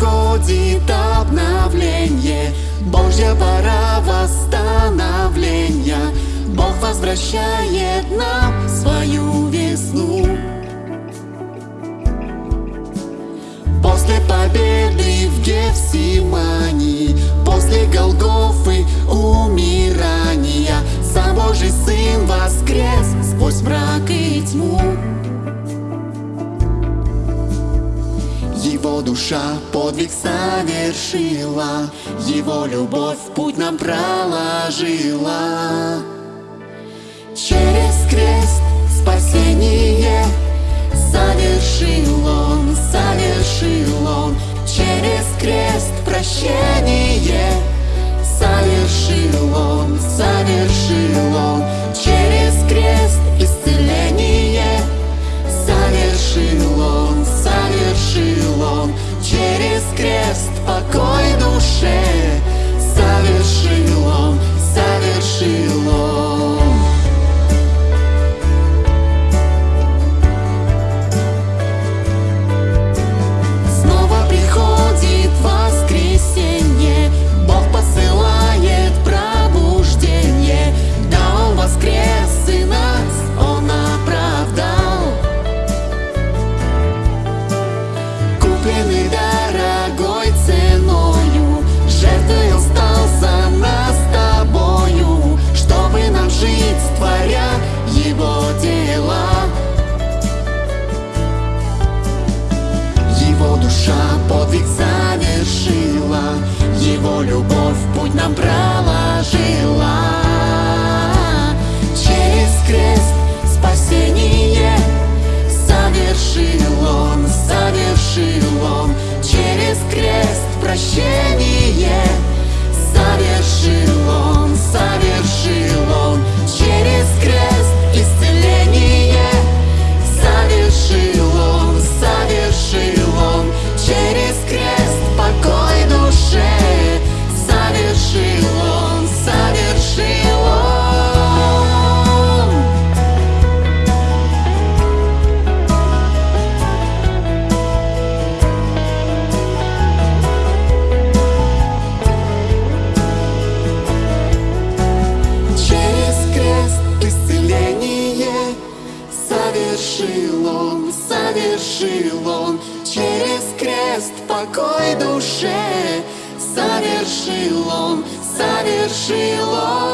приходит обновление. Божья пора восстановления. Бог возвращает нам свою весну. После победы в Гефсимании После Голгофы умирания Сам Божий Сын воскрес сквозь мрак и тьму Душа подвиг совершила, Его любовь путь нам проложила. Через крест спасение совершил Он, совершил Он. Через крест прощение совершил Он, совершил Он. Крест покой подвиг совершила Его любовь путь нам проложила. Через крест спасение Совершил Он, совершил Он. Через крест прощение Совершил он, совершил он. Через крест покой душе. Совершил он, совершил он